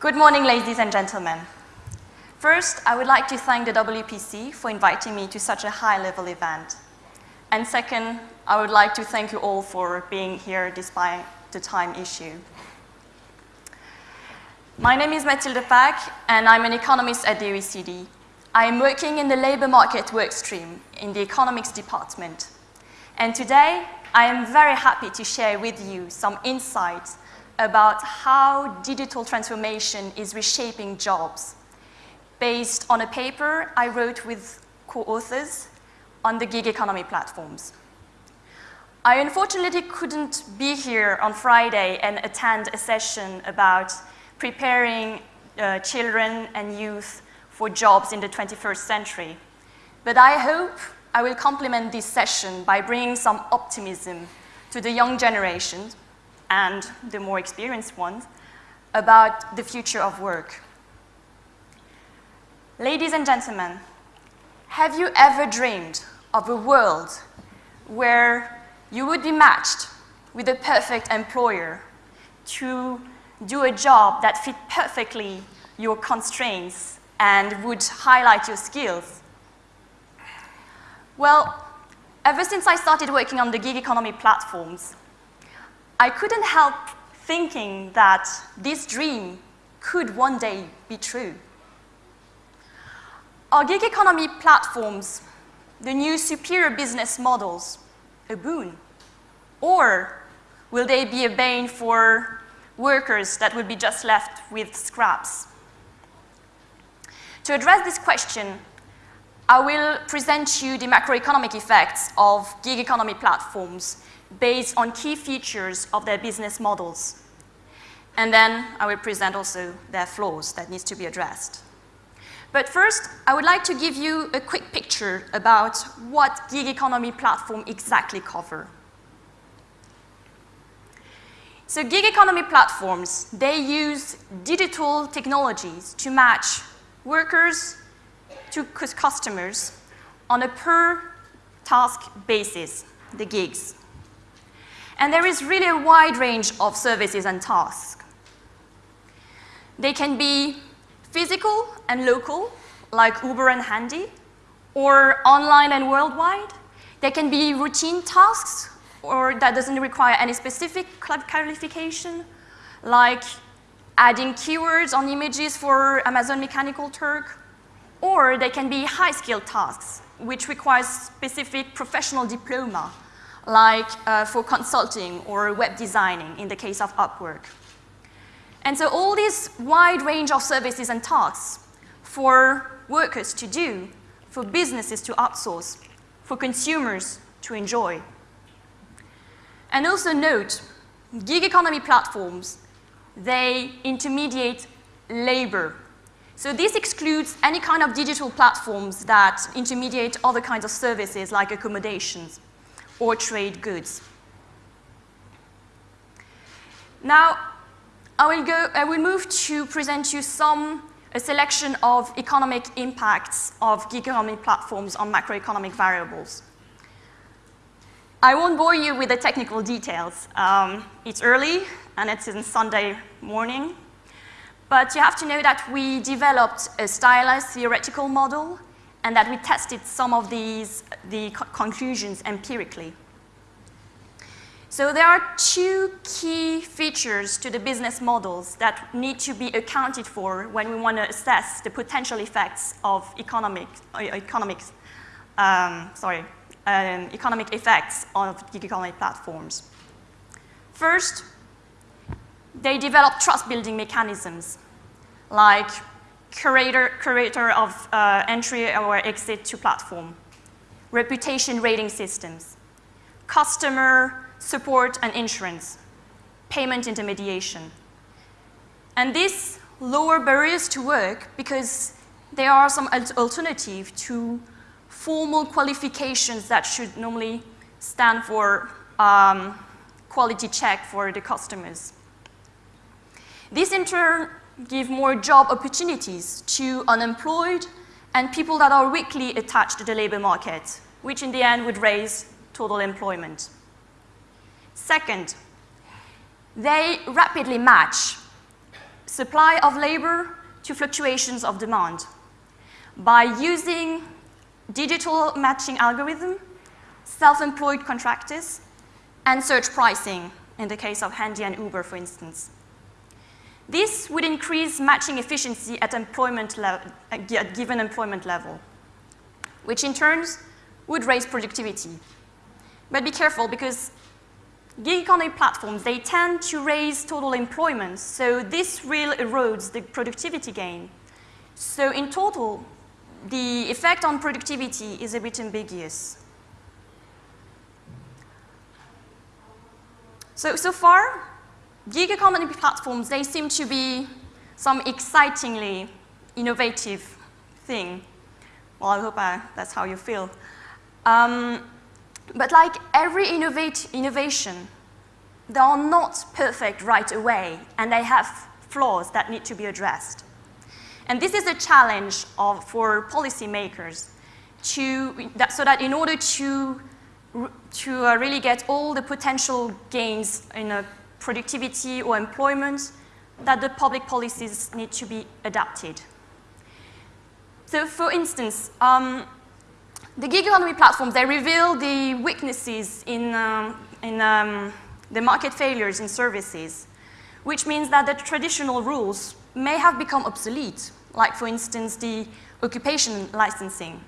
Good morning, ladies and gentlemen. First, I would like to thank the WPC for inviting me to such a high-level event. And second, I would like to thank you all for being here despite the time issue. My name is Mathilde Pak, and I'm an economist at the OECD. I am working in the labor market workstream in the economics department. And today, I am very happy to share with you some insights about how digital transformation is reshaping jobs based on a paper I wrote with co-authors on the gig economy platforms. I unfortunately couldn't be here on Friday and attend a session about preparing uh, children and youth for jobs in the 21st century. But I hope I will complement this session by bringing some optimism to the young generations and the more experienced ones about the future of work. Ladies and gentlemen, have you ever dreamed of a world where you would be matched with a perfect employer to do a job that fit perfectly your constraints and would highlight your skills? Well, ever since I started working on the gig economy platforms, I couldn't help thinking that this dream could one day be true. Are gig economy platforms the new superior business models a boon? Or will they be a bane for workers that will be just left with scraps? To address this question, I will present you the macroeconomic effects of gig economy platforms based on key features of their business models. And then I will present also their flaws that needs to be addressed. But first, I would like to give you a quick picture about what gig economy platform exactly cover. So gig economy platforms, they use digital technologies to match workers to customers on a per task basis, the gigs. And there is really a wide range of services and tasks. They can be physical and local, like Uber and Handy, or online and worldwide. They can be routine tasks, or that doesn't require any specific qualification, like adding keywords on images for Amazon Mechanical Turk, or they can be high-skilled tasks, which requires specific professional diploma, like uh, for consulting or web designing in the case of Upwork. And so all this wide range of services and tasks for workers to do, for businesses to outsource, for consumers to enjoy. And also note, gig economy platforms, they intermediate labor. So this excludes any kind of digital platforms that intermediate other kinds of services like accommodations or trade goods. Now, I will, go, I will move to present you some, a selection of economic impacts of gig economy platforms on macroeconomic variables. I won't bore you with the technical details. Um, it's early, and it's in Sunday morning. But you have to know that we developed a stylized theoretical model and that we tested some of these the co conclusions empirically. So there are two key features to the business models that need to be accounted for when we want to assess the potential effects of economic, uh, economics, um, sorry, um, economic effects of gig economy platforms. First, they develop trust-building mechanisms like curator, curator of uh, entry or exit to platform, reputation rating systems, customer support and insurance, payment intermediation. And this lower barriers to work because there are some alternative to formal qualifications that should normally stand for um, quality check for the customers. This in turn give more job opportunities to unemployed and people that are weakly attached to the labor market, which in the end would raise total employment. Second, they rapidly match. Supply of labor to fluctuations of demand by using digital matching algorithm, self-employed contractors, and surge pricing in the case of Handy and Uber, for instance. This would increase matching efficiency at, employment at given employment level, which in turn would raise productivity. But be careful because gig economy platforms, they tend to raise total employment, so this really erodes the productivity gain. So in total, the effect on productivity is a bit ambiguous. So, so far, gig economy platforms, they seem to be some excitingly innovative thing. Well, I hope I, that's how you feel. Um, but like every innovate, innovation, they are not perfect right away, and they have flaws that need to be addressed. And this is a challenge of, for policymakers to, that, so that in order to to uh, really get all the potential gains in uh, productivity or employment, that the public policies need to be adapted. So for instance, um, the gig economy platforms, they reveal the weaknesses in, um, in um, the market failures in services, which means that the traditional rules may have become obsolete, like for instance the occupation licensing.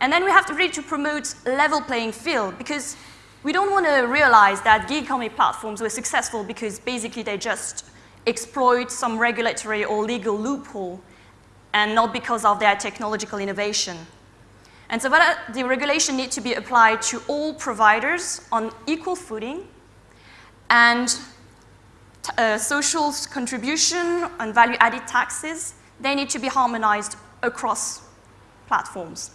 And then we have to really to promote level playing field because we don't want to realize that gig economy platforms were successful because basically they just exploit some regulatory or legal loophole and not because of their technological innovation. And so that, the regulation needs to be applied to all providers on equal footing and uh, social contribution and value-added taxes, they need to be harmonized across platforms.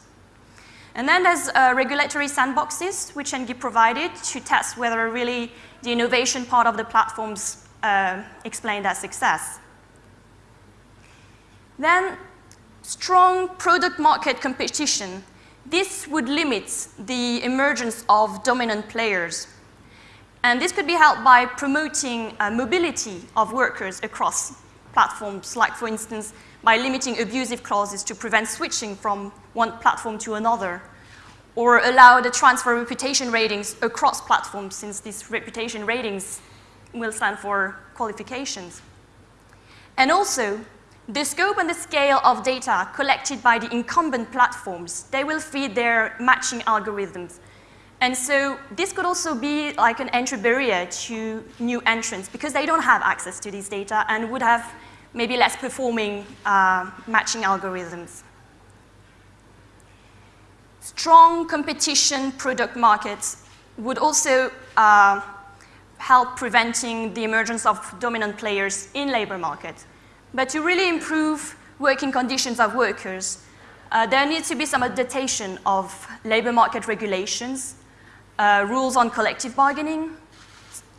And then there's uh, regulatory sandboxes, which can be provided to test whether really the innovation part of the platforms uh, explain their success. Then strong product market competition. This would limit the emergence of dominant players. And this could be helped by promoting uh, mobility of workers across platforms, like for instance, by limiting abusive clauses to prevent switching from one platform to another, or allow the transfer of reputation ratings across platforms since these reputation ratings will stand for qualifications. And also, the scope and the scale of data collected by the incumbent platforms, they will feed their matching algorithms. And so this could also be like an entry barrier to new entrants because they don't have access to these data and would have maybe less performing uh, matching algorithms. Strong competition product markets would also uh, help preventing the emergence of dominant players in labor market. But to really improve working conditions of workers, uh, there needs to be some adaptation of labor market regulations, uh, rules on collective bargaining,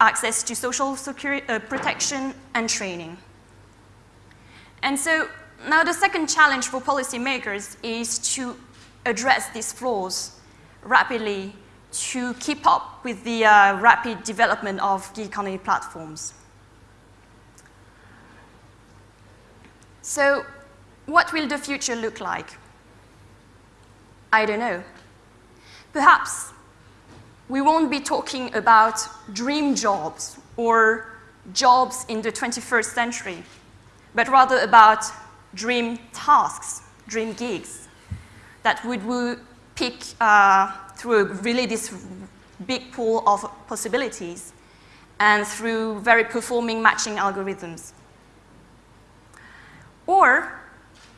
access to social security, uh, protection, and training. And so now the second challenge for policymakers is to address these flaws rapidly to keep up with the uh, rapid development of gig economy platforms. So what will the future look like? I don't know. Perhaps we won't be talking about dream jobs or jobs in the 21st century but rather about dream tasks, dream gigs that would, pick uh, through really this big pool of possibilities and through very performing matching algorithms. Or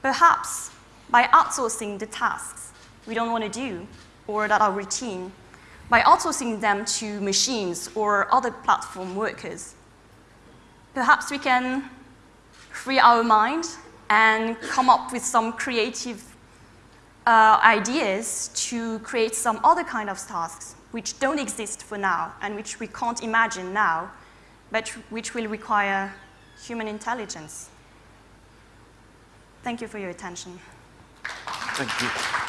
perhaps by outsourcing the tasks we don't want to do or that are routine, by outsourcing them to machines or other platform workers. Perhaps we can free our mind and come up with some creative uh, ideas to create some other kind of tasks which don't exist for now and which we can't imagine now, but which will require human intelligence. Thank you for your attention. Thank you.